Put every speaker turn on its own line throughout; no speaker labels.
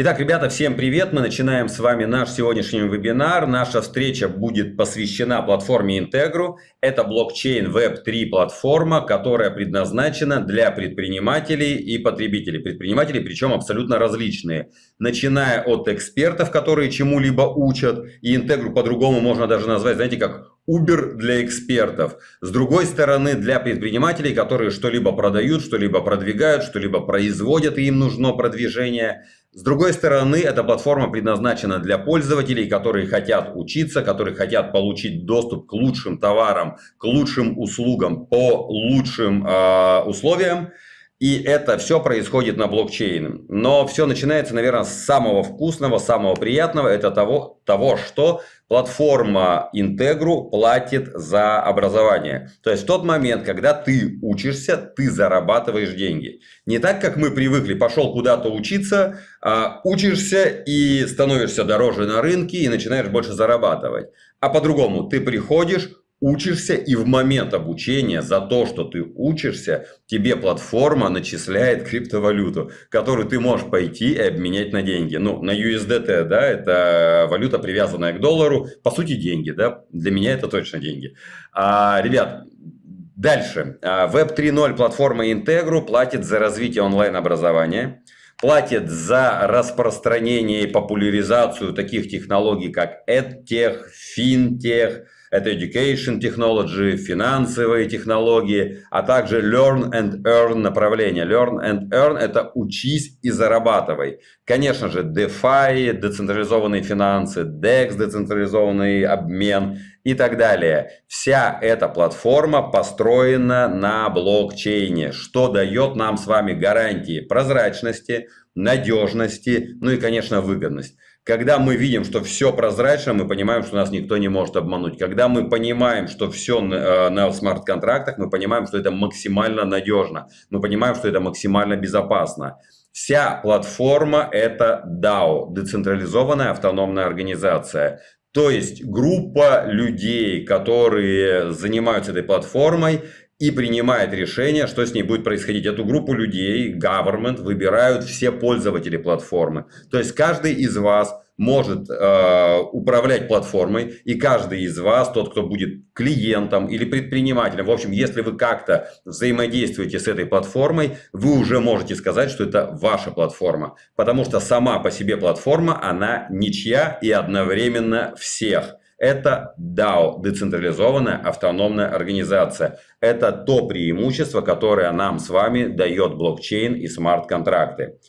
Итак, ребята, всем привет! Мы начинаем с вами наш сегодняшний вебинар. Наша встреча будет посвящена платформе Integru. Это блокчейн Web3 платформа, которая предназначена для предпринимателей и потребителей. Предпринимателей, причем абсолютно различные. Начиная от экспертов, которые чему-либо учат. И Integru по-другому можно даже назвать, знаете, как Uber для экспертов. С другой стороны, для предпринимателей, которые что-либо продают, что-либо продвигают, что-либо производят, и им нужно продвижение. С другой стороны, эта платформа предназначена для пользователей, которые хотят учиться, которые хотят получить доступ к лучшим товарам, к лучшим услугам по лучшим э, условиям. И это все происходит на блокчейне. Но все начинается, наверное, с самого вкусного, самого приятного. Это того, того что платформа Integru платит за образование. То есть в тот момент, когда ты учишься, ты зарабатываешь деньги. Не так, как мы привыкли, пошел куда-то учиться, а учишься и становишься дороже на рынке и начинаешь больше зарабатывать. А по-другому, ты приходишь, учишься, и в момент обучения за то, что ты учишься, тебе платформа начисляет криптовалюту, которую ты можешь пойти и обменять на деньги. Ну, на USDT, да, это валюта, привязанная к доллару, по сути, деньги, да, для меня это точно деньги. А, ребят, дальше. Web 3.0 платформа Integru платит за развитие онлайн-образования платит за распространение и популяризацию таких технологий, как EdTech, FinTech, это education technology, финансовые технологии, а также learn and earn направление. Learn and earn – это учись и зарабатывай. Конечно же, DeFi, децентрализованные финансы, DEX, децентрализованный обмен и так далее. Вся эта платформа построена на блокчейне, что дает нам с вами гарантии прозрачности, надежности, ну и, конечно, выгодность. Когда мы видим, что все прозрачно, мы понимаем, что нас никто не может обмануть. Когда мы понимаем, что все э, на смарт-контрактах, мы понимаем, что это максимально надежно. Мы понимаем, что это максимально безопасно. Вся платформа – это DAO, децентрализованная автономная организация. То есть группа людей, которые занимаются этой платформой и принимает решение, что с ней будет происходить. Эту группу людей, government, выбирают все пользователи платформы. То есть каждый из вас может э, управлять платформой, и каждый из вас, тот, кто будет клиентом или предпринимателем, в общем, если вы как-то взаимодействуете с этой платформой, вы уже можете сказать, что это ваша платформа. Потому что сама по себе платформа, она ничья и одновременно всех. Это DAO, децентрализованная автономная организация. Это то преимущество, которое нам с вами дает блокчейн и смарт-контракты.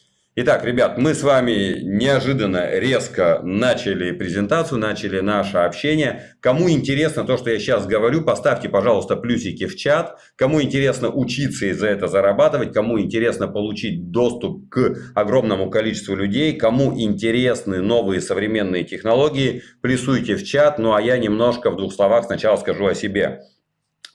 Итак, ребят, мы с вами неожиданно резко начали презентацию, начали наше общение. Кому интересно то, что я сейчас говорю, поставьте, пожалуйста, плюсики в чат. Кому интересно учиться и за это зарабатывать, кому интересно получить доступ к огромному количеству людей, кому интересны новые современные технологии, плюсуйте в чат. Ну а я немножко в двух словах сначала скажу о себе.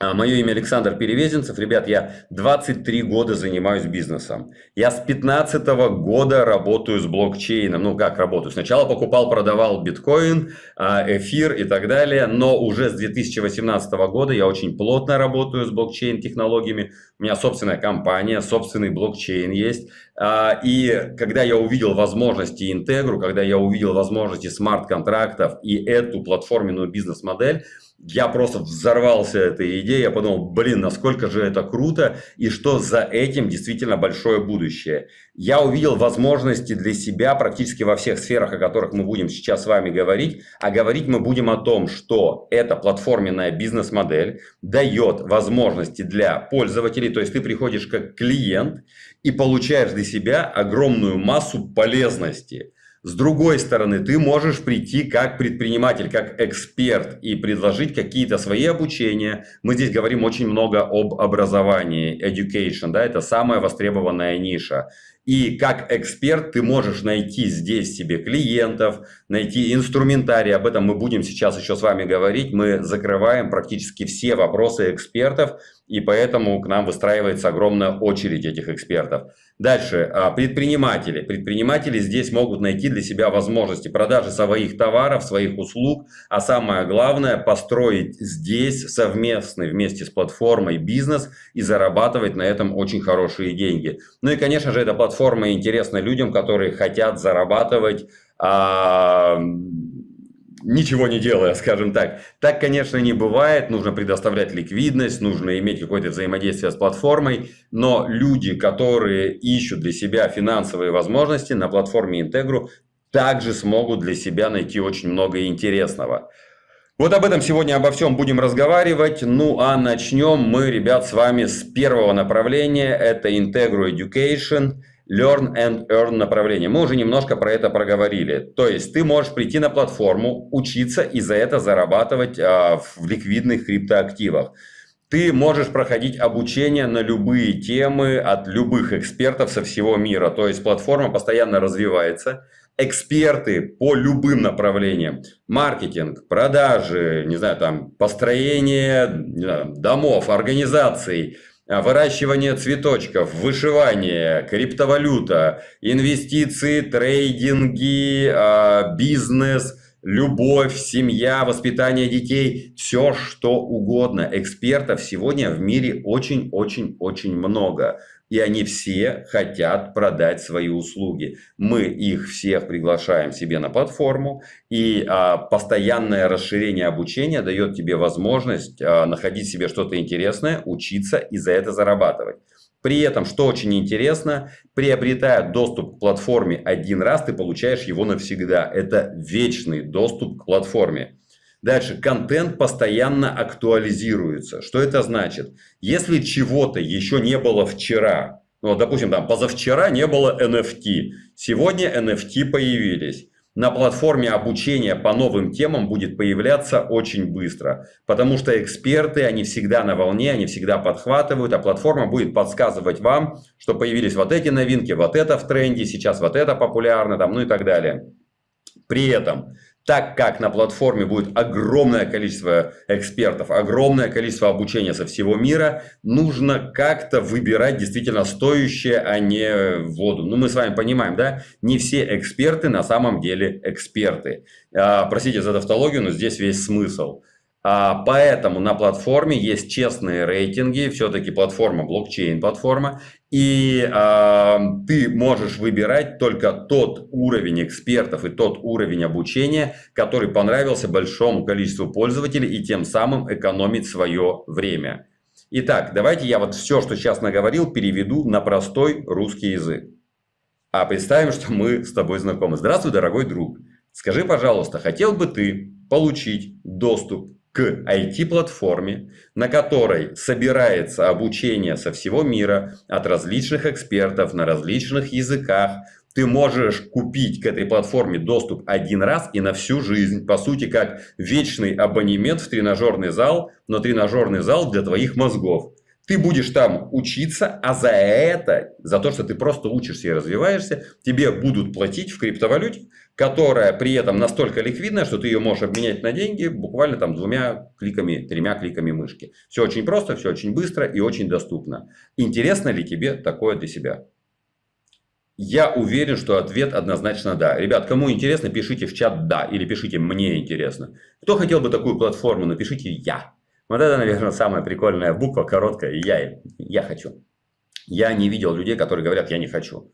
А, Мое имя Александр Перевезенцев. Ребят, я 23 года занимаюсь бизнесом. Я с 15 года работаю с блокчейном. Ну, как работаю? Сначала покупал, продавал биткоин, а, эфир и так далее. Но уже с 2018 года я очень плотно работаю с блокчейн-технологиями. У меня собственная компания, собственный блокчейн есть. А, и когда я увидел возможности Интегру, когда я увидел возможности смарт-контрактов и эту платформенную бизнес-модель, я просто взорвался этой идеей, я подумал, блин, насколько же это круто и что за этим действительно большое будущее. Я увидел возможности для себя практически во всех сферах, о которых мы будем сейчас с вами говорить. А говорить мы будем о том, что эта платформенная бизнес-модель дает возможности для пользователей, то есть ты приходишь как клиент и получаешь для себя огромную массу полезности. С другой стороны, ты можешь прийти как предприниматель, как эксперт и предложить какие-то свои обучения. Мы здесь говорим очень много об образовании, education, да, это самая востребованная ниша. И как эксперт ты можешь найти здесь себе клиентов, найти инструментарий. Об этом мы будем сейчас еще с вами говорить. Мы закрываем практически все вопросы экспертов, и поэтому к нам выстраивается огромная очередь этих экспертов. Дальше. А, предприниматели. Предприниматели здесь могут найти для себя возможности продажи своих товаров, своих услуг, а самое главное построить здесь совместный вместе с платформой бизнес и зарабатывать на этом очень хорошие деньги. Ну и конечно же эта платформа платформа интересна людям, которые хотят зарабатывать а, ничего не делая, скажем так. Так, конечно, не бывает. Нужно предоставлять ликвидность, нужно иметь какое-то взаимодействие с платформой. Но люди, которые ищут для себя финансовые возможности на платформе Integru, также смогут для себя найти очень много интересного. Вот об этом сегодня обо всем будем разговаривать. Ну а начнем мы, ребят, с вами с первого направления. Это Integro Education. Learn and Earn направление. Мы уже немножко про это проговорили. То есть ты можешь прийти на платформу, учиться и за это зарабатывать а, в ликвидных криптоактивах. Ты можешь проходить обучение на любые темы от любых экспертов со всего мира. То есть платформа постоянно развивается. Эксперты по любым направлениям. Маркетинг, продажи, не знаю, там, построение знаю, домов, организаций – выращивание цветочков, вышивание, криптовалюта, инвестиции, трейдинги, а, бизнес, любовь, семья, воспитание детей, все что угодно. Экспертов сегодня в мире очень-очень-очень много и они все хотят продать свои услуги. Мы их всех приглашаем себе на платформу, и а, постоянное расширение обучения дает тебе возможность а, находить себе что-то интересное, учиться и за это зарабатывать. При этом, что очень интересно, приобретая доступ к платформе один раз, ты получаешь его навсегда. Это вечный доступ к платформе. Дальше, контент постоянно актуализируется. Что это значит? Если чего-то еще не было вчера, ну, допустим, там позавчера не было NFT, сегодня NFT появились. На платформе обучения по новым темам будет появляться очень быстро, потому что эксперты, они всегда на волне, они всегда подхватывают, а платформа будет подсказывать вам, что появились вот эти новинки, вот это в тренде, сейчас вот это популярно, там, ну и так далее. При этом так как на платформе будет огромное количество экспертов, огромное количество обучения со всего мира, нужно как-то выбирать действительно стоящее, а не воду. Ну, мы с вами понимаем, да, не все эксперты на самом деле эксперты. А, простите за тавтологию, но здесь весь смысл. А, поэтому на платформе есть честные рейтинги, все-таки платформа блокчейн-платформа, и э, ты можешь выбирать только тот уровень экспертов и тот уровень обучения, который понравился большому количеству пользователей и тем самым экономить свое время. Итак, давайте я вот все, что сейчас наговорил, переведу на простой русский язык. А представим, что мы с тобой знакомы. Здравствуй, дорогой друг. Скажи, пожалуйста, хотел бы ты получить доступ к IT-платформе, на которой собирается обучение со всего мира от различных экспертов на различных языках. Ты можешь купить к этой платформе доступ один раз и на всю жизнь. По сути, как вечный абонемент в тренажерный зал, но тренажерный зал для твоих мозгов. Ты будешь там учиться, а за это, за то, что ты просто учишься и развиваешься, тебе будут платить в криптовалюте, которая при этом настолько ликвидная, что ты ее можешь обменять на деньги буквально там двумя кликами, тремя кликами мышки. Все очень просто, все очень быстро и очень доступно. Интересно ли тебе такое для себя? Я уверен, что ответ однозначно да. Ребят, кому интересно, пишите в чат «да» или пишите «мне интересно». Кто хотел бы такую платформу, напишите «я». Вот это, наверное, самая прикольная буква, короткая. Я, я хочу. Я не видел людей, которые говорят, я не хочу.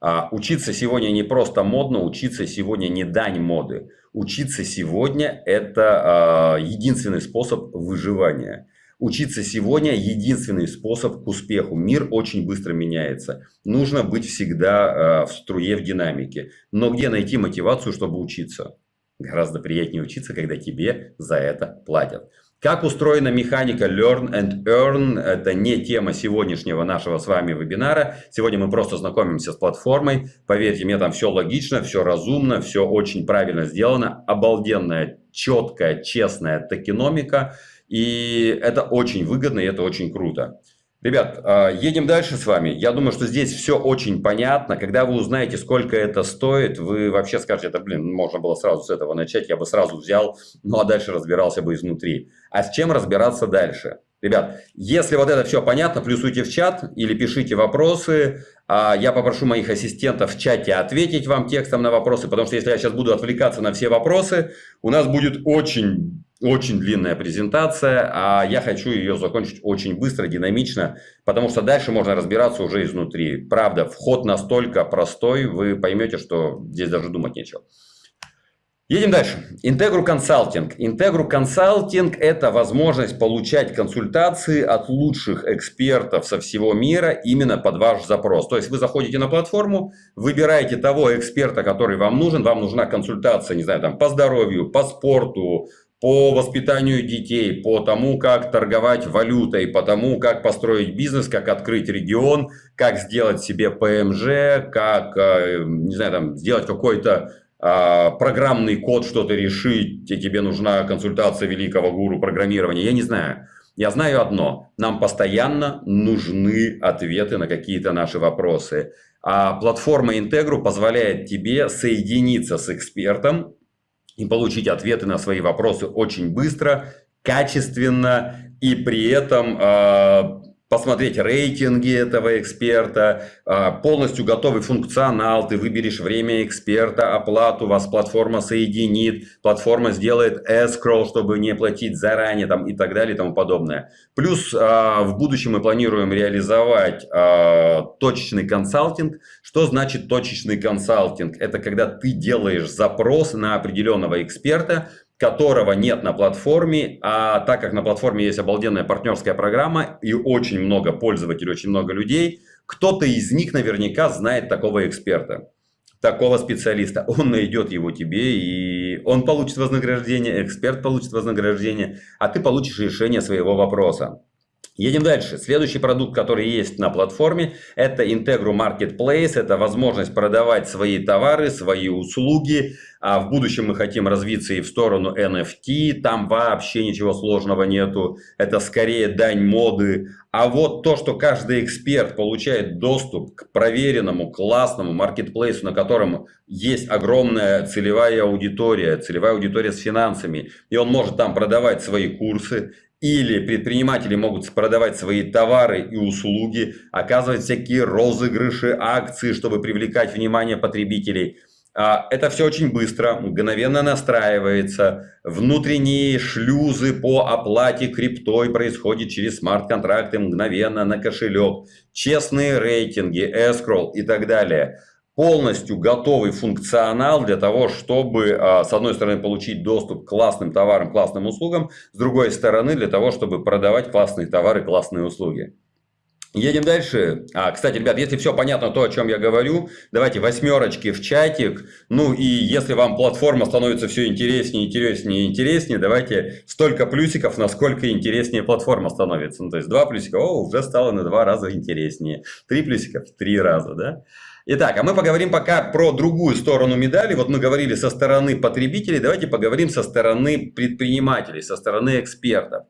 А учиться сегодня не просто модно, учиться сегодня не дань моды. Учиться сегодня – это а, единственный способ выживания. Учиться сегодня – единственный способ к успеху. Мир очень быстро меняется. Нужно быть всегда а, в струе, в динамике. Но где найти мотивацию, чтобы учиться? Гораздо приятнее учиться, когда тебе за это платят. Как устроена механика Learn and Earn, это не тема сегодняшнего нашего с вами вебинара. Сегодня мы просто знакомимся с платформой. Поверьте мне, там все логично, все разумно, все очень правильно сделано. Обалденная, четкая, честная токеномика. И это очень выгодно, и это очень круто. Ребят, а, едем дальше с вами. Я думаю, что здесь все очень понятно. Когда вы узнаете, сколько это стоит, вы вообще скажете, это, блин, можно было сразу с этого начать, я бы сразу взял, ну а дальше разбирался бы изнутри. А с чем разбираться дальше? Ребят, если вот это все понятно, плюсуйте в чат или пишите вопросы. А я попрошу моих ассистентов в чате ответить вам текстом на вопросы, потому что если я сейчас буду отвлекаться на все вопросы, у нас будет очень очень длинная презентация, а я хочу ее закончить очень быстро, динамично, потому что дальше можно разбираться уже изнутри. Правда, вход настолько простой, вы поймете, что здесь даже думать нечего. Едем дальше. Integru Consulting. Integru Consulting – это возможность получать консультации от лучших экспертов со всего мира именно под ваш запрос. То есть вы заходите на платформу, выбираете того эксперта, который вам нужен. Вам нужна консультация, не знаю, там, по здоровью, по спорту, по воспитанию детей, по тому, как торговать валютой, по тому, как построить бизнес, как открыть регион, как сделать себе ПМЖ, как, э, не знаю, там, сделать какой-то программный код что-то решить, и тебе нужна консультация великого гуру программирования, я не знаю. Я знаю одно, нам постоянно нужны ответы на какие-то наши вопросы. А платформа Integru позволяет тебе соединиться с экспертом и получить ответы на свои вопросы очень быстро, качественно и при этом а, посмотреть рейтинги этого эксперта, а, полностью готовый функционал, ты выберешь время эксперта, оплату, вас платформа соединит, платформа сделает escrow, чтобы не платить заранее там, и так далее и тому подобное. Плюс а, в будущем мы планируем реализовать а, точечный консалтинг. Что значит точечный консалтинг? Это когда ты делаешь запрос на определенного эксперта, которого нет на платформе, а так как на платформе есть обалденная партнерская программа и очень много пользователей, очень много людей, кто-то из них наверняка знает такого эксперта, такого специалиста. Он найдет его тебе, и он получит вознаграждение, эксперт получит вознаграждение, а ты получишь решение своего вопроса. Едем дальше. Следующий продукт, который есть на платформе, это Integru Marketplace. Это возможность продавать свои товары, свои услуги. А в будущем мы хотим развиться и в сторону NFT. Там вообще ничего сложного нету. Это скорее дань моды. А вот то, что каждый эксперт получает доступ к проверенному, классному маркетплейсу, на котором есть огромная целевая аудитория, целевая аудитория с финансами, и он может там продавать свои курсы, или предприниматели могут продавать свои товары и услуги, оказывать всякие розыгрыши, акции, чтобы привлекать внимание потребителей. А, это все очень быстро, мгновенно настраивается. Внутренние шлюзы по оплате криптой происходят через смарт-контракты мгновенно на кошелек. Честные рейтинги, escrow и так далее полностью готовый функционал для того, чтобы, а, с одной стороны, получить доступ к классным товарам, классным услугам, с другой стороны, для того, чтобы продавать классные товары, классные услуги. Едем дальше. А, кстати, ребят, если все понятно, то, о чем я говорю, давайте восьмерочки в чатик. Ну и если вам платформа становится все интереснее, интереснее, интереснее, давайте столько плюсиков, насколько интереснее платформа становится. Ну, то есть два плюсика, о, уже стало на два раза интереснее. Три плюсика три раза, да? Итак, а мы поговорим пока про другую сторону медали. Вот мы говорили со стороны потребителей, давайте поговорим со стороны предпринимателей, со стороны экспертов.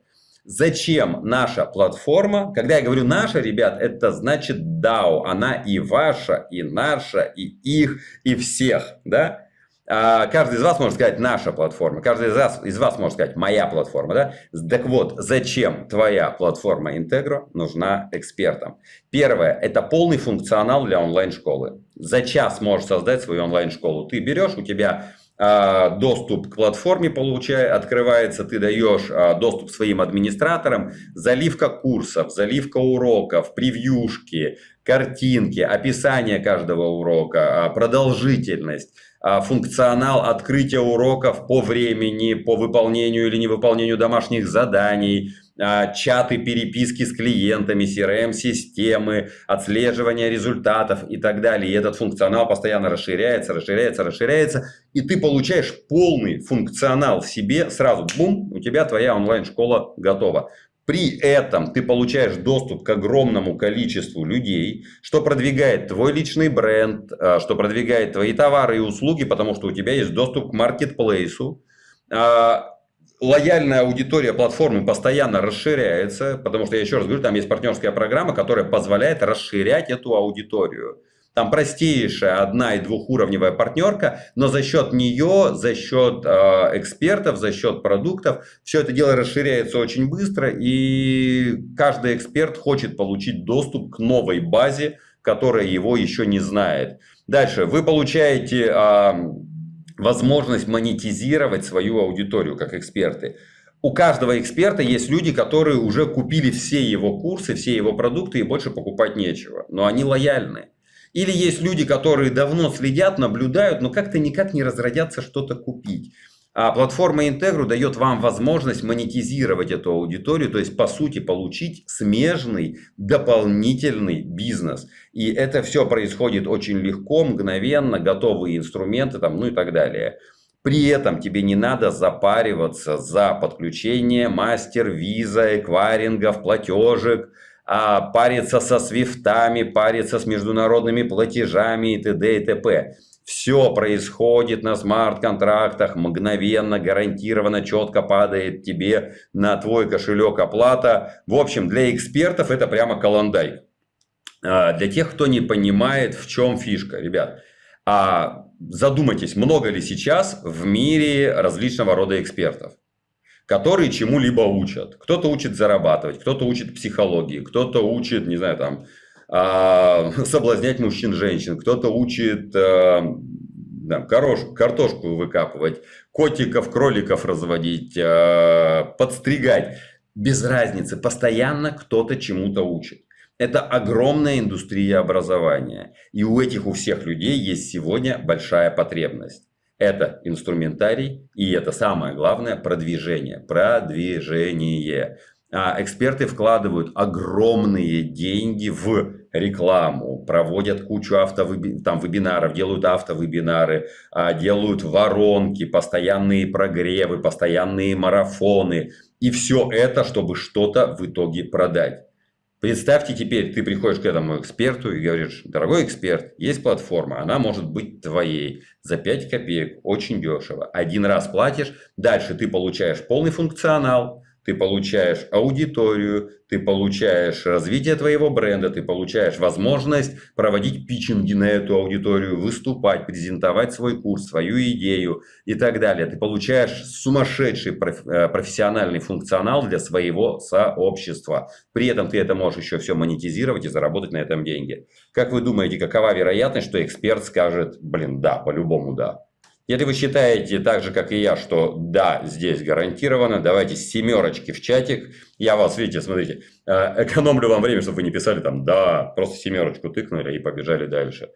Зачем наша платформа? Когда я говорю наша, ребят, это значит DAO. Она и ваша, и наша, и их, и всех. Да? А, каждый из вас может сказать наша платформа, каждый из вас, из вас может сказать моя платформа. Да? Так вот, зачем твоя платформа Integro нужна экспертам? Первое, это полный функционал для онлайн-школы. За час можешь создать свою онлайн-школу. Ты берешь, у тебя а, доступ к платформе получая, открывается, ты даешь а, доступ своим администраторам, заливка курсов, заливка уроков, превьюшки, картинки, описание каждого урока, продолжительность а, функционал открытия уроков по времени, по выполнению или невыполнению домашних заданий, а, чаты переписки с клиентами, CRM-системы, отслеживание результатов и так далее. И этот функционал постоянно расширяется, расширяется, расширяется. И ты получаешь полный функционал в себе сразу. Бум, у тебя твоя онлайн-школа готова. При этом ты получаешь доступ к огромному количеству людей, что продвигает твой личный бренд, а, что продвигает твои товары и услуги, потому что у тебя есть доступ к маркетплейсу. А, лояльная аудитория платформы постоянно расширяется, потому что, я еще раз говорю, там есть партнерская программа, которая позволяет расширять эту аудиторию. Там простейшая одна- и двухуровневая партнерка, но за счет нее, за счет э, экспертов, за счет продуктов, все это дело расширяется очень быстро, и каждый эксперт хочет получить доступ к новой базе, которая его еще не знает. Дальше, вы получаете э, возможность монетизировать свою аудиторию как эксперты. у каждого эксперта есть люди, которые уже купили все его курсы, все его продукты и больше покупать нечего. Но они лояльны. Или есть люди, которые давно следят, наблюдают, но как-то никак не разродятся что-то купить. А платформа Integru дает вам возможность монетизировать эту аудиторию, то есть по сути получить смежный дополнительный бизнес. И это все происходит очень легко, мгновенно, готовые инструменты там, ну и так далее. При этом тебе не надо запариваться за подключение мастер, виза, эквайрингов, платежек, париться со свифтами, париться с международными платежами и т.д. и т.п. Все происходит на смарт-контрактах, мгновенно, гарантированно, четко падает тебе на твой кошелек оплата. В общем, для экспертов это прямо каландай. А, для тех, кто не понимает, в чем фишка, ребят. А задумайтесь, много ли сейчас в мире различного рода экспертов, которые чему-либо учат. Кто-то учит зарабатывать, кто-то учит психологии, кто-то учит, не знаю, там, а, соблазнять мужчин, женщин, кто-то учит а, там, корош, картошку выкапывать, котиков, кроликов разводить, а, подстригать. Без разницы, постоянно кто-то чему-то учит. Это огромная индустрия образования. И у этих, у всех людей есть сегодня большая потребность. Это инструментарий и это самое главное продвижение. Продвижение. А эксперты вкладывают огромные деньги в рекламу, проводят кучу автовеби... там, вебинаров, делают автовебинары, а, делают воронки, постоянные прогревы, постоянные марафоны. И все это, чтобы что-то в итоге продать. Представьте теперь, ты приходишь к этому эксперту и говоришь, дорогой эксперт, есть платформа, она может быть твоей за 5 копеек, очень дешево. Один раз платишь, дальше ты получаешь полный функционал, ты получаешь аудиторию, ты получаешь развитие твоего бренда, ты получаешь возможность проводить питчинги на эту аудиторию, выступать, презентовать свой курс, свою идею и так далее. Ты получаешь сумасшедший э, профессиональный функционал для своего сообщества. При этом ты это можешь еще все монетизировать и заработать на этом деньги. Как вы думаете, какова вероятность, что эксперт скажет, блин, да, по-любому да. Если вы считаете так же, как и я, что да, здесь гарантированно, давайте семерочки в чатик. Я вас, видите, смотрите, э, экономлю вам время, чтобы вы не писали там да, просто семерочку тыкнули и побежали дальше.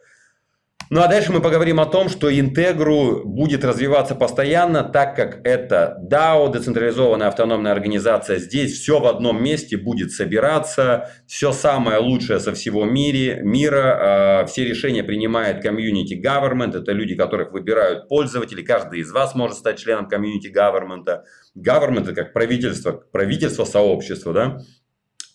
Ну а дальше мы поговорим о том, что Интегру будет развиваться постоянно, так как это DAO, децентрализованная автономная организация. Здесь все в одном месте будет собираться, все самое лучшее со всего мира. А, все решения принимает community government, это люди, которых выбирают пользователи. Каждый из вас может стать членом community government. Government это как правительство, правительство сообщества, да?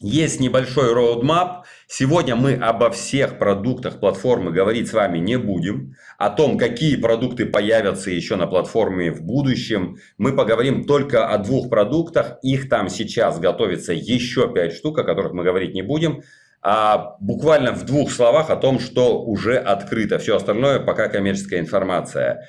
Есть небольшой roadmap. Сегодня мы обо всех продуктах платформы говорить с вами не будем. О том, какие продукты появятся еще на платформе в будущем. Мы поговорим только о двух продуктах. Их там сейчас готовится еще 5 штук, о которых мы говорить не будем. А буквально в двух словах о том, что уже открыто. Все остальное пока коммерческая информация.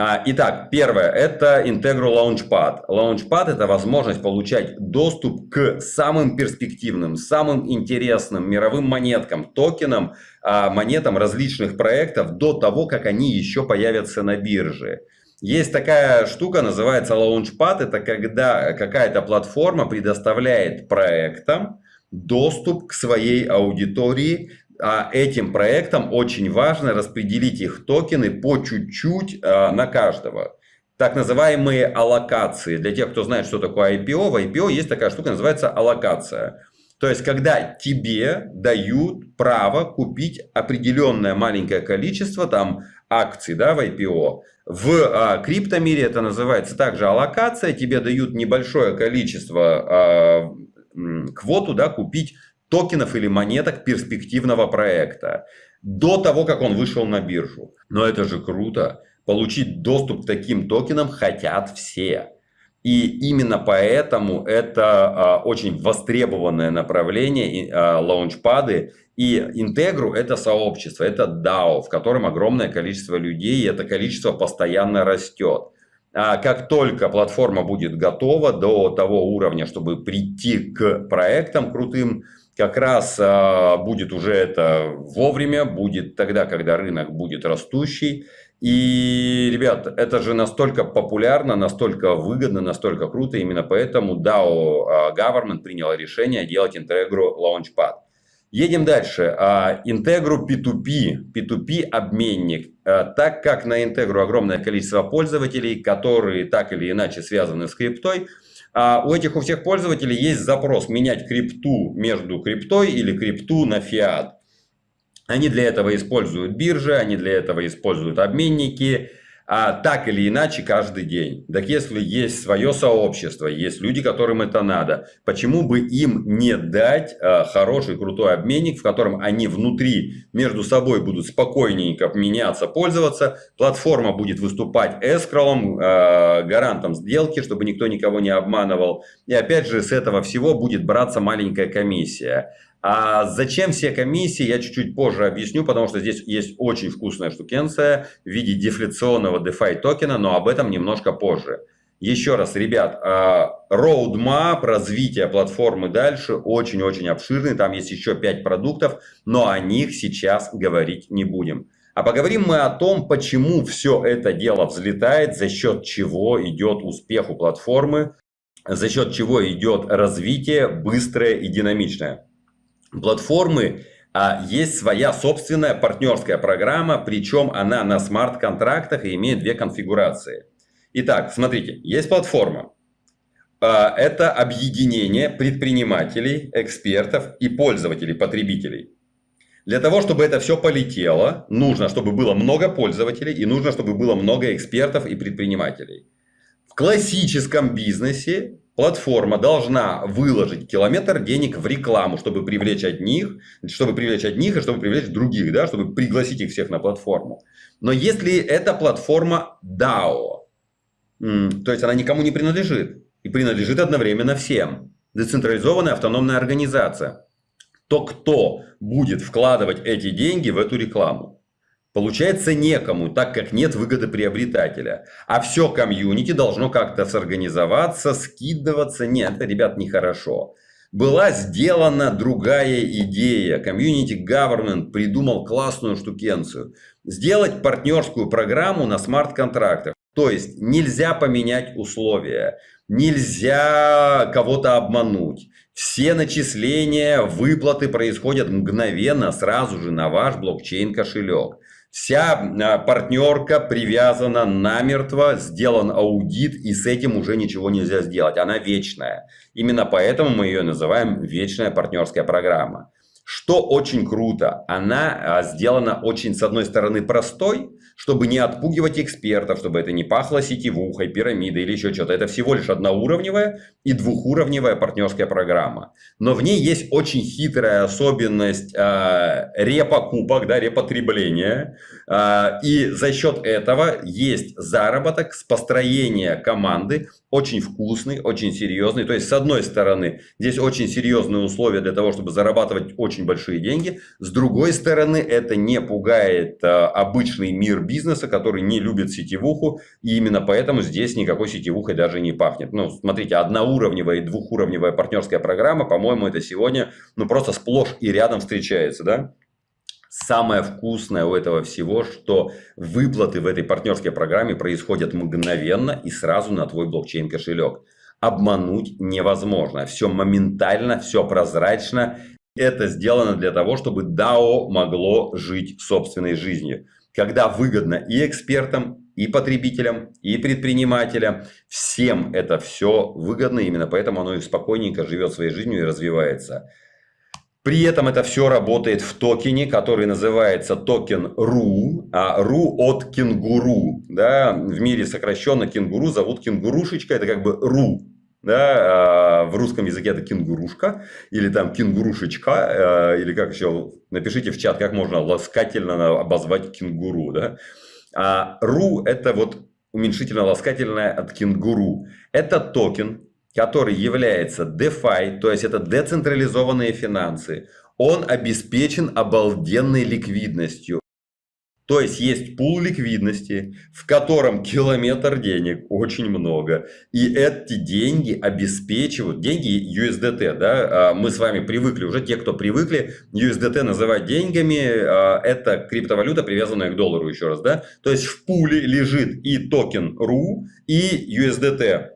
А, итак, первое – это Integral Launchpad. Launchpad – это возможность получать доступ к самым перспективным, самым интересным мировым монеткам, токенам, а, монетам различных проектов до того, как они еще появятся на бирже. Есть такая штука, называется Launchpad. Это когда какая-то платформа предоставляет проектам доступ к своей аудитории а этим проектам очень важно распределить их токены по чуть-чуть а, на каждого. Так называемые аллокации. Для тех, кто знает, что такое IPO, в IPO есть такая штука, называется аллокация. То есть, когда тебе дают право купить определенное маленькое количество там, акций да, в IPO. В а, криптомире это называется также аллокация. Тебе дают небольшое количество, а, квоту да, купить токенов или монеток перспективного проекта до того, как он вышел на биржу. Но это же круто. Получить доступ к таким токенам хотят все. И именно поэтому это а, очень востребованное направление, а, лаунчпады. И Интегру это сообщество, это DAO, в котором огромное количество людей, и это количество постоянно растет. А как только платформа будет готова до того уровня, чтобы прийти к проектам крутым, как раз а, будет уже это вовремя, будет тогда, когда рынок будет растущий. И, ребят, это же настолько популярно, настолько выгодно, настолько круто. Именно поэтому DAO а, Government принял решение делать Integro Launchpad. Едем дальше. Integro P2P, P2P обменник. А, так как на Integro огромное количество пользователей, которые так или иначе связаны с криптой, у этих у всех пользователей есть запрос менять крипту между криптой или крипту на фиат. Они для этого используют биржи, они для этого используют обменники, а так или иначе каждый день. Так если есть свое сообщество, есть люди, которым это надо, почему бы им не дать а, хороший, крутой обменник, в котором они внутри между собой будут спокойненько меняться, пользоваться, платформа будет выступать эскролом, а, гарантом сделки, чтобы никто никого не обманывал, и опять же с этого всего будет браться маленькая комиссия. А зачем все комиссии, я чуть-чуть позже объясню, потому что здесь есть очень вкусная штукенция в виде дефляционного DeFi токена, но об этом немножко позже. Еще раз, ребят, roadmap развития платформы дальше очень-очень обширный, там есть еще 5 продуктов, но о них сейчас говорить не будем. А поговорим мы о том, почему все это дело взлетает, за счет чего идет успех у платформы, за счет чего идет развитие быстрое и динамичное платформы а, есть своя собственная партнерская программа, причем она на смарт-контрактах и имеет две конфигурации. Итак, смотрите, есть платформа. А, это объединение предпринимателей, экспертов и пользователей, потребителей. Для того, чтобы это все полетело, нужно, чтобы было много пользователей и нужно, чтобы было много экспертов и предпринимателей. В классическом бизнесе платформа должна выложить километр денег в рекламу, чтобы привлечь одних, чтобы привлечь одних и чтобы привлечь других, да, чтобы пригласить их всех на платформу. Но если эта платформа DAO, то есть она никому не принадлежит и принадлежит одновременно всем, децентрализованная автономная организация, то кто будет вкладывать эти деньги в эту рекламу? Получается некому, так как нет выгодоприобретателя. А все комьюнити должно как-то сорганизоваться, скидываться. Нет, это, ребят, нехорошо. Была сделана другая идея. Community Government придумал классную штукенцию. Сделать партнерскую программу на смарт-контрактах. То есть нельзя поменять условия, нельзя кого-то обмануть. Все начисления, выплаты происходят мгновенно, сразу же на ваш блокчейн-кошелек. Вся а, партнерка привязана намертво, сделан аудит, и с этим уже ничего нельзя сделать. Она вечная. Именно поэтому мы ее называем вечная партнерская программа. Что очень круто, она а, сделана очень, с одной стороны, простой, чтобы не отпугивать экспертов, чтобы это не пахло сетевухой, пирамидой или еще что-то. Это всего лишь одноуровневая и двухуровневая партнерская программа. Но в ней есть очень хитрая особенность э, репокупок, да, репотребления. Э, и за счет этого есть заработок с построения команды, очень вкусный, очень серьезный. То есть, с одной стороны, здесь очень серьезные условия для того, чтобы зарабатывать очень большие деньги. С другой стороны, это не пугает э, обычный мир бизнеса, который не любит сетевуху, и именно поэтому здесь никакой сетевухой даже не пахнет. Ну, смотрите, одноуровневая и двухуровневая партнерская программа, по-моему, это сегодня ну, просто сплошь и рядом встречается, да? Самое вкусное у этого всего, что выплаты в этой партнерской программе происходят мгновенно и сразу на твой блокчейн кошелек. Обмануть невозможно. Все моментально, все прозрачно. Это сделано для того, чтобы DAO могло жить собственной жизнью когда выгодно и экспертам, и потребителям, и предпринимателям. Всем это все выгодно, именно поэтому оно и спокойненько живет своей жизнью и развивается. При этом это все работает в токене, который называется токен ROO, а ROO от кенгуру. Да? В мире сокращенно кенгуру зовут кенгурушечка, это как бы ROO да, а, в русском языке это кенгурушка, или там кенгурушечка, э, или как еще, напишите в чат, как можно ласкательно обозвать кенгуру, да. А ROO это вот уменьшительно-ласкательное от кенгуру. Это токен, который является DeFi, то есть это децентрализованные финансы. Он обеспечен обалденной ликвидностью. То есть есть пул ликвидности, в котором километр денег очень много. И эти деньги обеспечивают, деньги USDT, да, а мы с вами привыкли, уже те, кто привыкли USDT называть деньгами, а, это криптовалюта, привязанная к доллару еще раз, да. То есть в пуле лежит и токен RU, и USDT.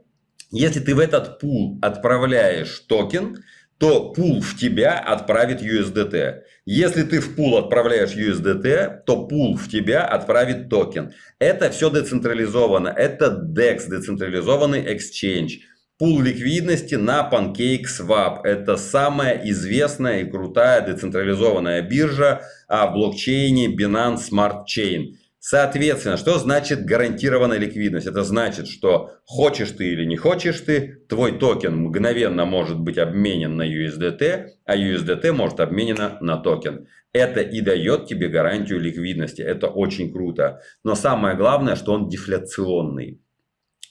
Если ты в этот пул отправляешь токен, то пул в тебя отправит USDT. Если ты в пул отправляешь USDT, то пул в тебя отправит токен. Это все децентрализовано. Это DEX, децентрализованный exchange. Пул ликвидности на PancakeSwap. Это самая известная и крутая децентрализованная биржа в блокчейне Binance Smart Chain. Соответственно, что значит гарантированная ликвидность? Это значит, что хочешь ты или не хочешь ты, твой токен мгновенно может быть обменен на USDT, а USDT может обменена на токен. Это и дает тебе гарантию ликвидности. Это очень круто. Но самое главное, что он дефляционный.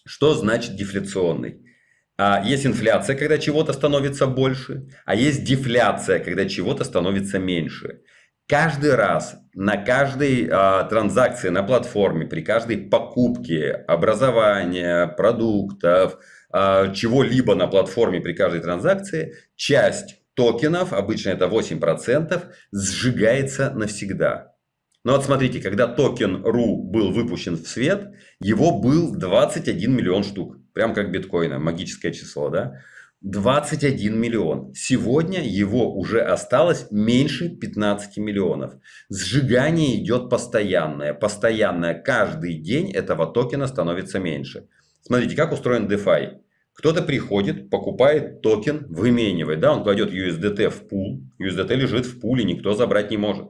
Что значит дефляционный? А есть инфляция, когда чего-то становится больше, а есть дефляция, когда чего-то становится меньше. Каждый раз на каждой а, транзакции на платформе, при каждой покупке образования, продуктов, а, чего-либо на платформе при каждой транзакции, часть токенов, обычно это 8%, сжигается навсегда. Но вот смотрите, когда токен ROO был выпущен в свет, его был 21 миллион штук. Прям как биткоина, магическое число, да? 21 миллион. Сегодня его уже осталось меньше 15 миллионов. Сжигание идет постоянное. Постоянное. Каждый день этого токена становится меньше. Смотрите, как устроен DeFi. Кто-то приходит, покупает токен, выменивает. Да, он кладет USDT в пул. USDT лежит в пуле, никто забрать не может.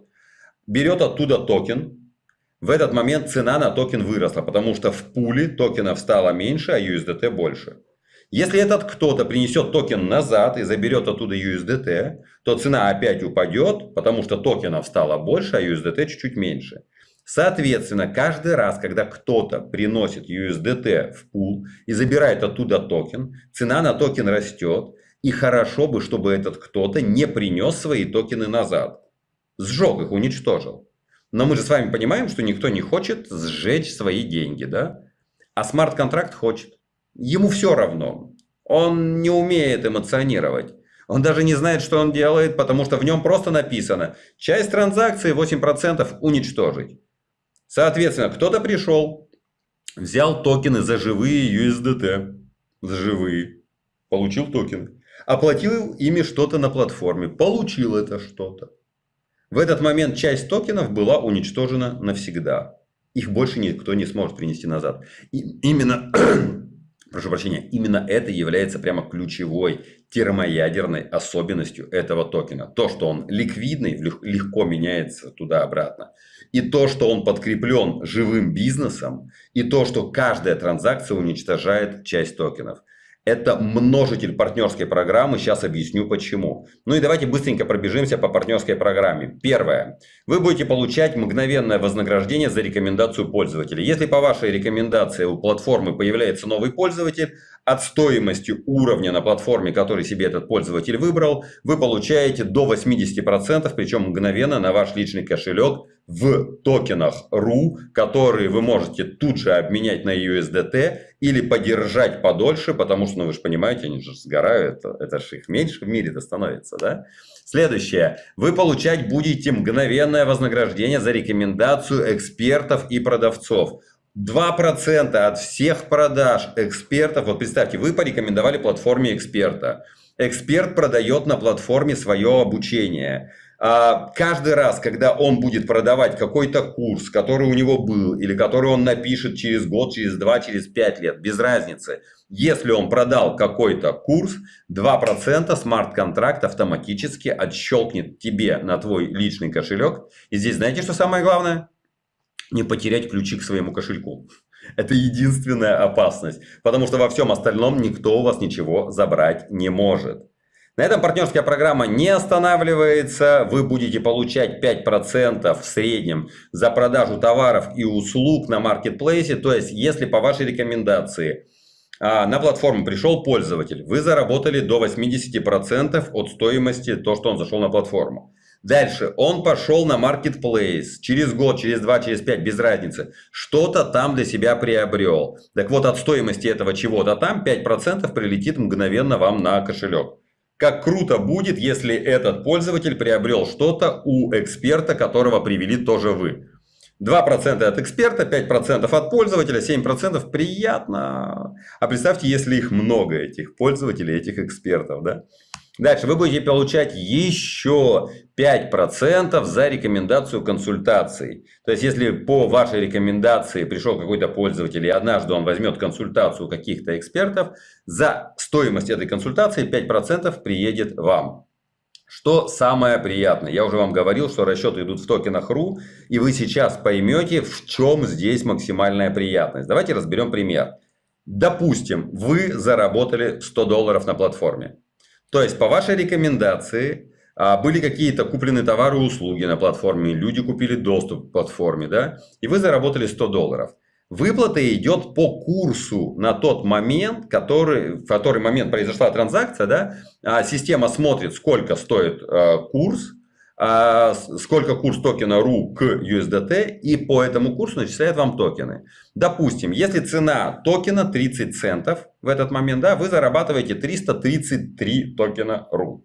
Берет оттуда токен. В этот момент цена на токен выросла, потому что в пуле токенов стало меньше, а USDT больше. Если этот кто-то принесет токен назад и заберет оттуда USDT, то цена опять упадет, потому что токенов стало больше, а USDT чуть-чуть меньше. Соответственно, каждый раз, когда кто-то приносит USDT в пул и забирает оттуда токен, цена на токен растет. И хорошо бы, чтобы этот кто-то не принес свои токены назад. Сжег их, уничтожил. Но мы же с вами понимаем, что никто не хочет сжечь свои деньги, да? А смарт-контракт хочет. Ему все равно. Он не умеет эмоционировать. Он даже не знает, что он делает, потому что в нем просто написано часть транзакции 8% уничтожить. Соответственно, кто-то пришел, взял токены за живые USDT, за живые, получил токены, оплатил ими что-то на платформе, получил это что-то. В этот момент часть токенов была уничтожена навсегда. Их больше никто не сможет принести назад. И именно прошу прощения, именно это является прямо ключевой термоядерной особенностью этого токена. То, что он ликвидный, легко меняется туда-обратно. И то, что он подкреплен живым бизнесом. И то, что каждая транзакция уничтожает часть токенов. Это множитель партнерской программы. Сейчас объясню почему. Ну и давайте быстренько пробежимся по партнерской программе. Первое. Вы будете получать мгновенное вознаграждение за рекомендацию пользователя. Если по вашей рекомендации у платформы появляется новый пользователь, от стоимости уровня на платформе, который себе этот пользователь выбрал, вы получаете до 80%, причем мгновенно на ваш личный кошелек в токенах RU, которые вы можете тут же обменять на USDT или подержать подольше, потому что, ну вы же понимаете, они же сгорают, это, же их меньше в мире-то становится, да? Следующее. Вы получать будете мгновенное вознаграждение за рекомендацию экспертов и продавцов. 2% от всех продаж экспертов, вот представьте, вы порекомендовали платформе эксперта. Эксперт продает на платформе свое обучение. А, каждый раз, когда он будет продавать какой-то курс, который у него был, или который он напишет через год, через два, через пять лет, без разницы. Если он продал какой-то курс, 2% смарт-контракт автоматически отщелкнет тебе на твой личный кошелек. И здесь знаете, что самое главное? Не потерять ключи к своему кошельку. Это единственная опасность, потому что во всем остальном никто у вас ничего забрать не может. На этом партнерская программа не останавливается. Вы будете получать 5% в среднем за продажу товаров и услуг на маркетплейсе. То есть, если по вашей рекомендации а, на платформу пришел пользователь, вы заработали до 80% от стоимости то, что он зашел на платформу. Дальше он пошел на marketplace. Через год, через два, через пять, без разницы. Что-то там для себя приобрел. Так вот, от стоимости этого чего-то там 5% прилетит мгновенно вам на кошелек. Как круто будет, если этот пользователь приобрел что-то у эксперта, которого привели тоже вы. 2% от эксперта, 5% от пользователя, 7% приятно. А представьте, если их много, этих пользователей, этих экспертов. Да? Дальше вы будете получать еще 5% за рекомендацию консультаций. То есть, если по вашей рекомендации пришел какой-то пользователь, и однажды он возьмет консультацию каких-то экспертов, за стоимость этой консультации 5% приедет вам. Что самое приятное? Я уже вам говорил, что расчеты идут в токенах RU, и вы сейчас поймете, в чем здесь максимальная приятность. Давайте разберем пример. Допустим, вы заработали 100 долларов на платформе. То есть, по вашей рекомендации, а, были какие-то куплены товары и услуги на платформе, люди купили доступ к платформе, да, и вы заработали 100 долларов. Выплата идет по курсу на тот момент, который, в который момент произошла транзакция. Да? А система смотрит, сколько стоит э, курс, сколько курс токена RU к USDT, и по этому курсу начисляет вам токены. Допустим, если цена токена 30 центов в этот момент, да, вы зарабатываете 333 токена RU.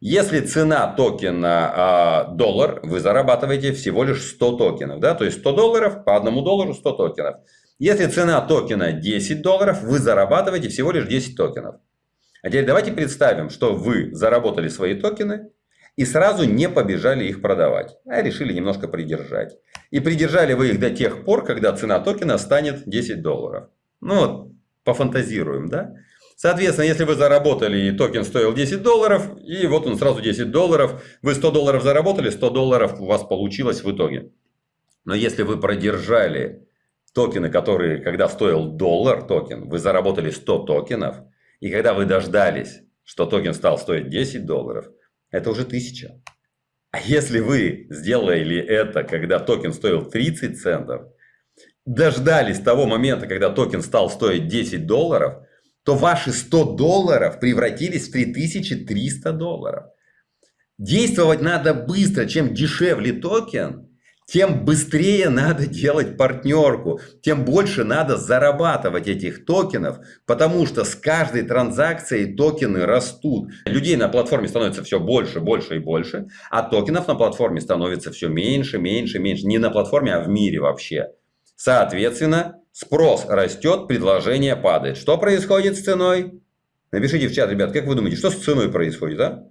Если цена токена э, доллар, вы зарабатываете всего лишь 100 токенов. Да? То есть 100 долларов по одному доллару 100 токенов. Если цена токена 10 долларов, вы зарабатываете всего лишь 10 токенов. А теперь давайте представим, что вы заработали свои токены и сразу не побежали их продавать, а решили немножко придержать. И придержали вы их до тех пор, когда цена токена станет 10 долларов. Ну вот, пофантазируем, да? Соответственно, если вы заработали и токен стоил 10 долларов, и вот он сразу 10 долларов, вы 100 долларов заработали, 100 долларов у вас получилось в итоге. Но если вы продержали токены, которые, когда стоил доллар токен, вы заработали 100 токенов, и когда вы дождались, что токен стал стоить 10 долларов, это уже 1000. А если вы сделали это, когда токен стоил 30 центов, дождались того момента, когда токен стал стоить 10 долларов, то ваши 100 долларов превратились в 3300 долларов. Действовать надо быстро. Чем дешевле токен, тем быстрее надо делать партнерку, тем больше надо зарабатывать этих токенов, потому что с каждой транзакцией токены растут. Людей на платформе становится все больше, больше и больше, а токенов на платформе становится все меньше, меньше, меньше. Не на платформе, а в мире вообще. Соответственно, Спрос растет, предложение падает. Что происходит с ценой? Напишите в чат, ребят, как вы думаете, что с ценой происходит, а?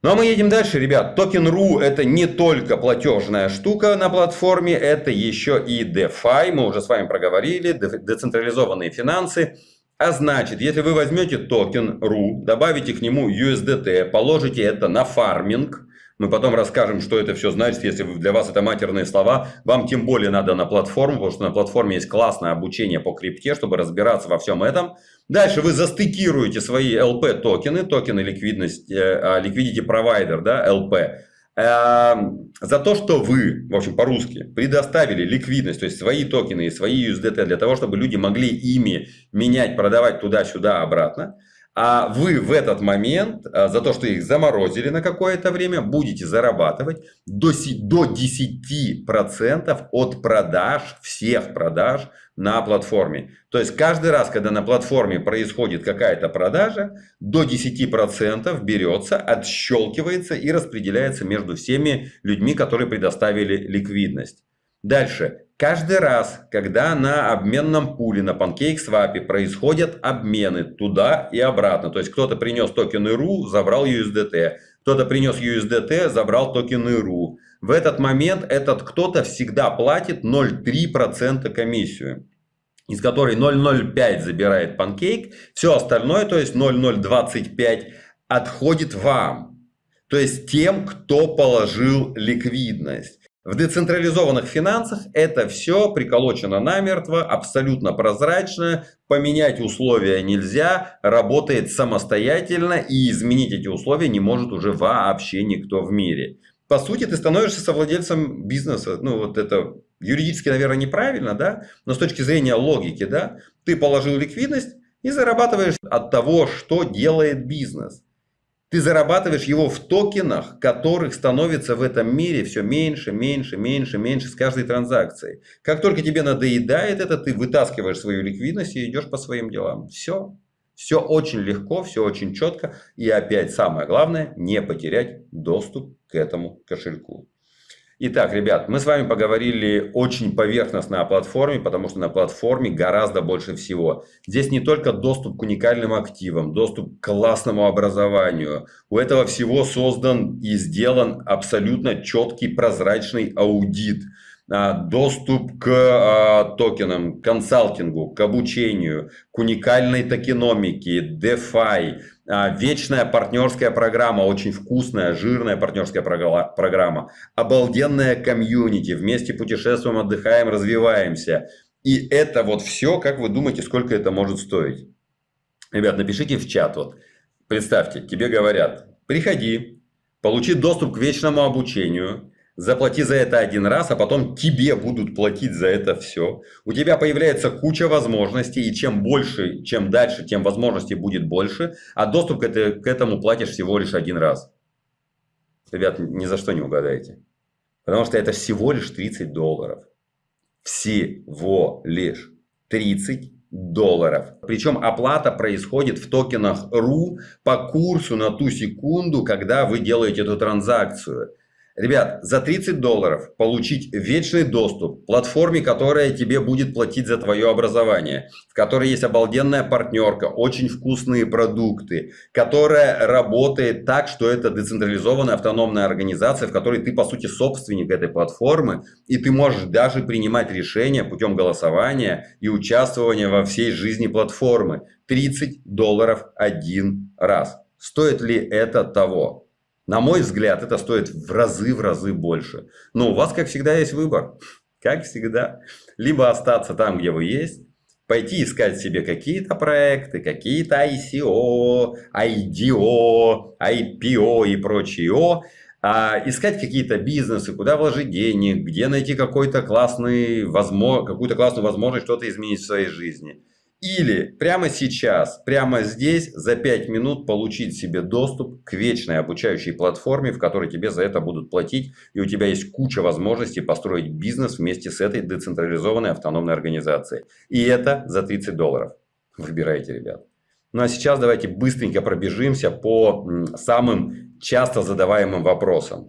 Ну а мы едем дальше, ребят. Токен.ру это не только платежная штука на платформе, это еще и DeFi. Мы уже с вами проговорили, децентрализованные финансы. А значит, если вы возьмете токен.ру, добавите к нему USDT, положите это на фарминг, мы потом расскажем, что это все значит. Если для вас это матерные слова, вам тем более надо на платформу, потому что на платформе есть классное обучение по крипте, чтобы разбираться во всем этом. Дальше вы застейкируете свои LP токены, токены ликвидности, э, liquidity provider, да, LP, эм, за то, что вы, в общем, по-русски, предоставили ликвидность, то есть свои токены и свои USDT для того, чтобы люди могли ими менять, продавать туда-сюда, обратно. А вы в этот момент а, за то, что их заморозили на какое-то время, будете зарабатывать до 10% от продаж, всех продаж на платформе. То есть каждый раз, когда на платформе происходит какая-то продажа, до 10% берется, отщелкивается и распределяется между всеми людьми, которые предоставили ликвидность. Дальше. Каждый раз, когда на обменном пуле, на PancakeSwap происходят обмены туда и обратно, то есть кто-то принес токены RU, забрал USDT, кто-то принес USDT, забрал токены RU. В этот момент этот кто-то всегда платит 0,3% комиссию из которой 0,05 забирает Pancake, все остальное, то есть 0,025, отходит вам. То есть тем, кто положил ликвидность. В децентрализованных финансах это все приколочено намертво, абсолютно прозрачно, поменять условия нельзя, работает самостоятельно и изменить эти условия не может уже вообще никто в мире. По сути, ты становишься совладельцем бизнеса. Ну, вот это юридически, наверное, неправильно, да, но с точки зрения логики, да, ты положил ликвидность и зарабатываешь от того, что делает бизнес. Ты зарабатываешь его в токенах, которых становится в этом мире все меньше, меньше, меньше, меньше с каждой транзакцией. Как только тебе надоедает это, ты вытаскиваешь свою ликвидность и идешь по своим делам. Все. Все очень легко, все очень четко. И опять самое главное, не потерять доступ к этому кошельку. Итак, ребят, мы с вами поговорили очень поверхностно о платформе, потому что на платформе гораздо больше всего. Здесь не только доступ к уникальным активам, доступ к классному образованию. У этого всего создан и сделан абсолютно четкий прозрачный аудит. А, доступ к а, токенам, консалтингу, к обучению, к уникальной токеномике, DeFi, а, вечная партнерская программа, очень вкусная, жирная партнерская программа, обалденная комьюнити, вместе путешествуем, отдыхаем, развиваемся. И это вот все, как вы думаете, сколько это может стоить? Ребят, напишите в чат. Вот. Представьте, тебе говорят, приходи, получи доступ к вечному обучению, Заплати за это один раз, а потом тебе будут платить за это все. У тебя появляется куча возможностей, и чем больше, чем дальше, тем возможностей будет больше, а доступ к, это, к этому платишь всего лишь один раз. Ребят, ни за что не угадаете. Потому что это всего лишь 30 долларов. Всего лишь 30 долларов. Причем оплата происходит в токенах RU по курсу на ту секунду, когда вы делаете эту транзакцию. Ребят, за 30 долларов получить вечный доступ к платформе, которая тебе будет платить за твое образование, в которой есть обалденная партнерка, очень вкусные продукты, которая работает так, что это децентрализованная автономная организация, в которой ты, по сути, собственник этой платформы, и ты можешь даже принимать решения путем голосования и участвования во всей жизни платформы. 30 долларов один раз. Стоит ли это того? На мой взгляд, это стоит в разы, в разы больше. Но у вас, как всегда, есть выбор. Как всегда. Либо остаться там, где вы есть, пойти искать себе какие-то проекты, какие-то ICO, IDO, IPO и прочее, а искать какие-то бизнесы, куда вложить денег, где найти какой-то классный, возможно, какую-то классную возможность что-то изменить в своей жизни. Или прямо сейчас, прямо здесь, за 5 минут получить себе доступ к вечной обучающей платформе, в которой тебе за это будут платить. И у тебя есть куча возможностей построить бизнес вместе с этой децентрализованной автономной организацией. И это за 30 долларов. Выбирайте, ребят. Ну а сейчас давайте быстренько пробежимся по самым часто задаваемым вопросам.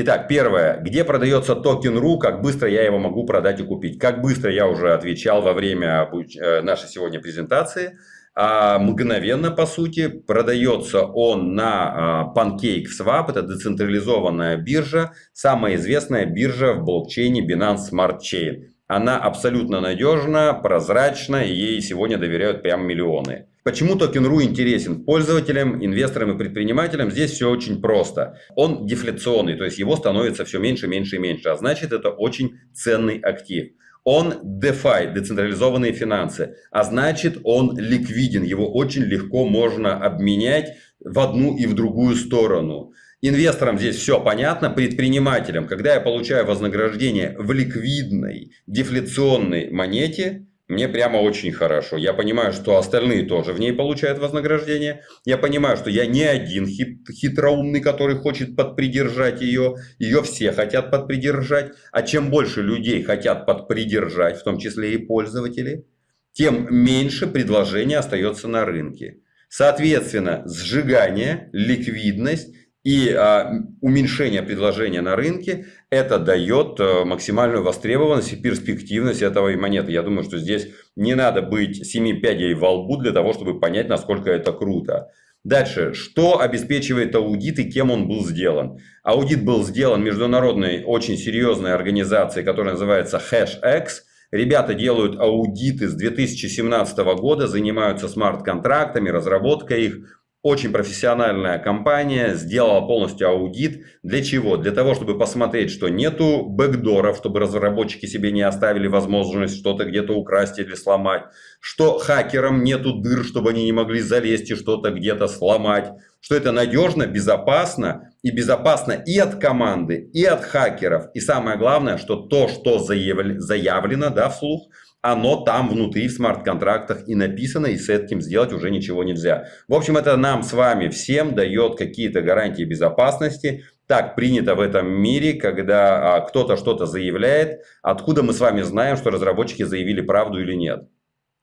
Итак, первое. Где продается токен .ru, как быстро я его могу продать и купить? Как быстро я уже отвечал во время э, нашей сегодня презентации. А мгновенно, по сути, продается он на а, PancakeSwap, это децентрализованная биржа, самая известная биржа в блокчейне Binance Smart Chain. Она абсолютно надежна, прозрачна, ей сегодня доверяют прям миллионы. Почему токен.ру интересен пользователям, инвесторам и предпринимателям? Здесь все очень просто. Он дефляционный, то есть его становится все меньше, меньше и меньше. А значит, это очень ценный актив. Он DeFi, децентрализованные финансы, а значит он ликвиден, его очень легко можно обменять в одну и в другую сторону. Инвесторам здесь все понятно, предпринимателям, когда я получаю вознаграждение в ликвидной дефляционной монете, мне прямо очень хорошо. Я понимаю, что остальные тоже в ней получают вознаграждение. Я понимаю, что я не один хит, хитроумный, который хочет подпридержать ее. Ее все хотят подпридержать. А чем больше людей хотят подпридержать, в том числе и пользователи, тем меньше предложения остается на рынке. Соответственно, сжигание, ликвидность и а, уменьшение предложения на рынке, это дает а, максимальную востребованность и перспективность этого монеты. Я думаю, что здесь не надо быть семи пядей во лбу для того, чтобы понять, насколько это круто. Дальше, что обеспечивает аудит и кем он был сделан? Аудит был сделан международной очень серьезной организацией, которая называется HashX. Ребята делают аудиты с 2017 года, занимаются смарт-контрактами, разработкой их. Очень профессиональная компания сделала полностью аудит. Для чего? Для того, чтобы посмотреть, что нету бэкдоров, чтобы разработчики себе не оставили возможность что-то где-то украсть или сломать. Что хакерам нету дыр, чтобы они не могли залезть и что-то где-то сломать. Что это надежно, безопасно. И безопасно и от команды, и от хакеров. И самое главное, что то, что заявлено да, вслух, оно там внутри в смарт-контрактах и написано, и с этим сделать уже ничего нельзя. В общем, это нам с вами всем дает какие-то гарантии безопасности. Так принято в этом мире, когда а, кто-то что-то заявляет, откуда мы с вами знаем, что разработчики заявили правду или нет.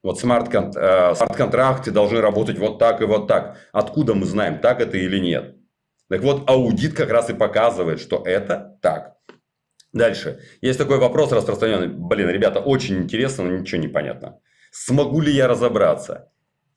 Вот смарт-контракты должны работать вот так и вот так. Откуда мы знаем, так это или нет? Так вот, аудит как раз и показывает, что это так. Дальше. Есть такой вопрос распространенный. Блин, ребята, очень интересно, но ничего не понятно. Смогу ли я разобраться?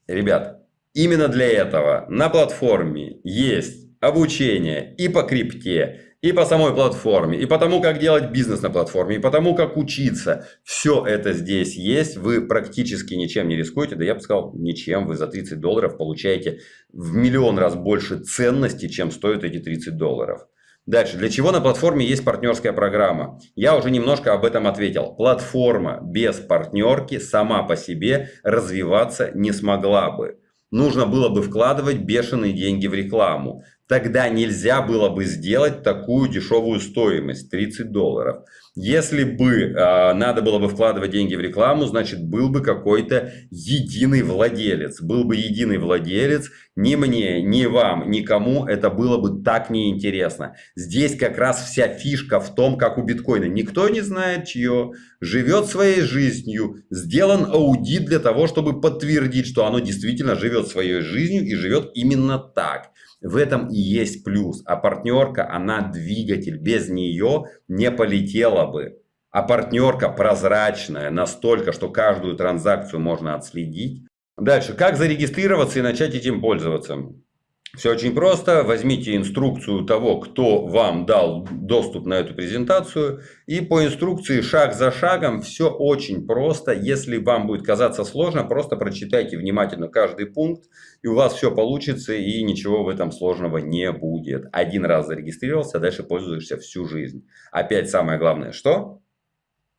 Ребят, именно для этого на платформе есть обучение и по крипте, и по самой платформе, и по тому, как делать бизнес на платформе, и по тому, как учиться. Все это здесь есть. Вы практически ничем не рискуете. Да я бы сказал, ничем. Вы за 30 долларов получаете в миллион раз больше ценности, чем стоят эти 30 долларов. Дальше. Для чего на платформе есть партнерская программа? Я уже немножко об этом ответил. Платформа без партнерки сама по себе развиваться не смогла бы. Нужно было бы вкладывать бешеные деньги в рекламу тогда нельзя было бы сделать такую дешевую стоимость 30 долларов. Если бы э, надо было бы вкладывать деньги в рекламу, значит был бы какой-то единый владелец. Был бы единый владелец, ни мне, ни вам, никому это было бы так неинтересно. Здесь как раз вся фишка в том, как у биткоина. Никто не знает чье, живет своей жизнью, сделан аудит для того, чтобы подтвердить, что оно действительно живет своей жизнью и живет именно так. В этом и есть плюс. А партнерка, она двигатель. Без нее не полетела бы. А партнерка прозрачная настолько, что каждую транзакцию можно отследить. Дальше. Как зарегистрироваться и начать этим пользоваться? Все очень просто. Возьмите инструкцию того, кто вам дал доступ на эту презентацию. И по инструкции шаг за шагом все очень просто. Если вам будет казаться сложно, просто прочитайте внимательно каждый пункт. И у вас все получится и ничего в этом сложного не будет. Один раз зарегистрировался, а дальше пользуешься всю жизнь. Опять самое главное, что?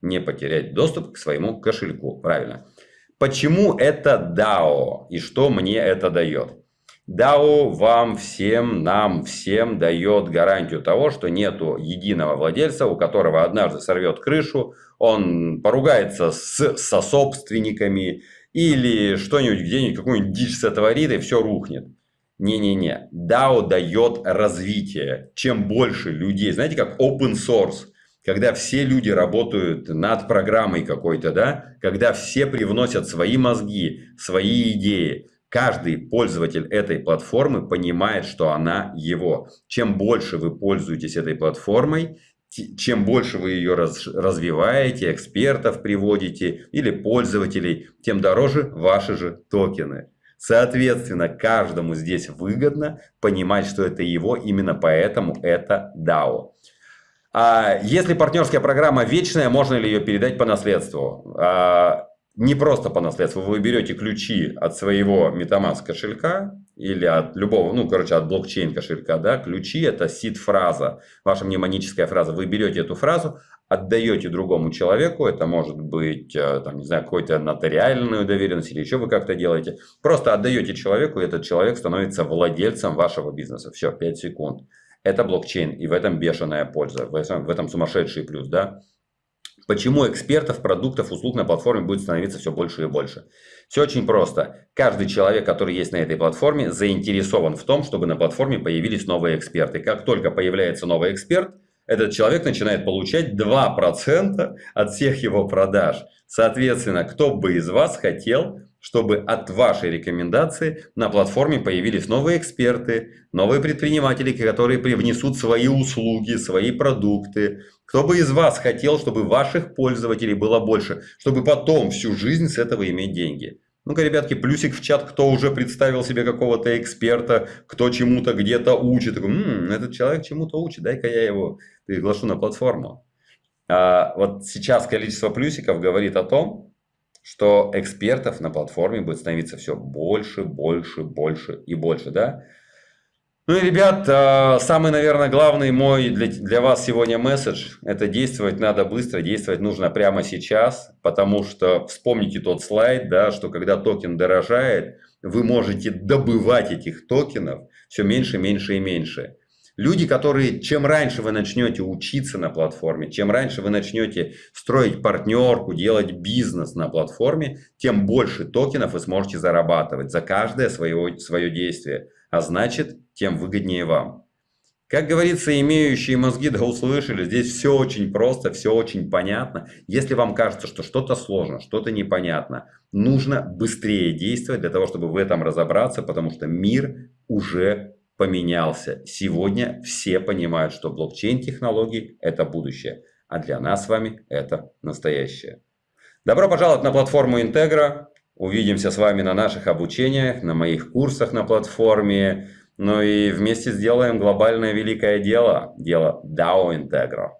Не потерять доступ к своему кошельку. Правильно. Почему это DAO и что мне это дает? DAO вам всем, нам всем дает гарантию того, что нету единого владельца, у которого однажды сорвет крышу, он поругается с сособственниками или что-нибудь где-нибудь, какую-нибудь дичь сотворит и все рухнет. Не-не-не. DAO дает развитие. Чем больше людей, знаете, как open source, когда все люди работают над программой какой-то, да, когда все привносят свои мозги, свои идеи, Каждый пользователь этой платформы понимает, что она его. Чем больше вы пользуетесь этой платформой, чем больше вы ее раз, развиваете, экспертов приводите или пользователей, тем дороже ваши же токены. Соответственно, каждому здесь выгодно понимать, что это его, именно поэтому это DAO. А если партнерская программа вечная, можно ли ее передать по наследству? А, не просто по наследству, вы берете ключи от своего MetaMask кошелька или от любого, ну, короче, от блокчейн кошелька, да, ключи это сид-фраза, ваша мнемоническая фраза. Вы берете эту фразу, отдаете другому человеку, это может быть, э, там, не знаю, какой-то нотариальную доверенность или еще вы как-то делаете. Просто отдаете человеку, и этот человек становится владельцем вашего бизнеса. Все, 5 секунд. Это блокчейн, и в этом бешеная польза, в этом, в этом сумасшедший плюс, да. Почему экспертов, продуктов, услуг на платформе будет становиться все больше и больше? Все очень просто. Каждый человек, который есть на этой платформе, заинтересован в том, чтобы на платформе появились новые эксперты. Как только появляется новый эксперт, этот человек начинает получать 2% от всех его продаж. Соответственно, кто бы из вас хотел, чтобы от вашей рекомендации на платформе появились новые эксперты, новые предприниматели, которые привнесут свои услуги, свои продукты, кто бы из вас хотел, чтобы ваших пользователей было больше, чтобы потом всю жизнь с этого иметь деньги? Ну-ка, ребятки, плюсик в чат, кто уже представил себе какого-то эксперта, кто чему-то где-то учит. Такой, М, этот человек чему-то учит, дай-ка я его приглашу на платформу. А вот сейчас количество плюсиков говорит о том, что экспертов на платформе будет становиться все больше, больше, больше и больше. Да? Ну и, ребят, а, самый, наверное, главный мой для, для вас сегодня месседж – это действовать надо быстро, действовать нужно прямо сейчас, потому что вспомните тот слайд, да, что когда токен дорожает, вы можете добывать этих токенов все меньше, меньше и меньше. Люди, которые, чем раньше вы начнете учиться на платформе, чем раньше вы начнете строить партнерку, делать бизнес на платформе, тем больше токенов вы сможете зарабатывать за каждое свое, свое действие. А значит, тем выгоднее вам. Как говорится, имеющие мозги да услышали, здесь все очень просто, все очень понятно. Если вам кажется, что что-то сложно, что-то непонятно, нужно быстрее действовать для того, чтобы в этом разобраться, потому что мир уже поменялся. Сегодня все понимают, что блокчейн-технологии – это будущее, а для нас с вами это настоящее. Добро пожаловать на платформу Интегра. Увидимся с вами на наших обучениях, на моих курсах на платформе. Ну и вместе сделаем глобальное великое дело, дело DAO Integro.